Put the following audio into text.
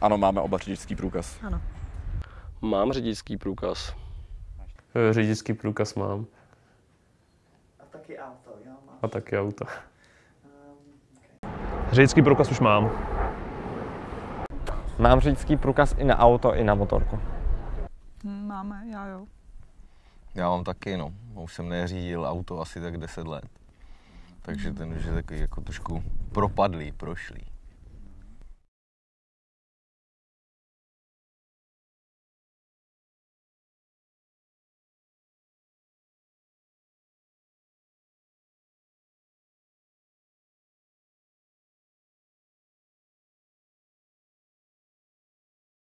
Ano, máme oba řidičský průkaz. Ano. Mám řidičský průkaz. E, řidičský průkaz mám A taky auto, jo? Máš. a taky auto. Ehm, řidičský průkaz už mám. Mám řidičský průkaz i na auto, i na motorku. Máme, já jo. Já mám taky, no. Už jsem neřídil auto asi tak 10 let. Takže ten už je takový jako trošku propadlý, prošlý.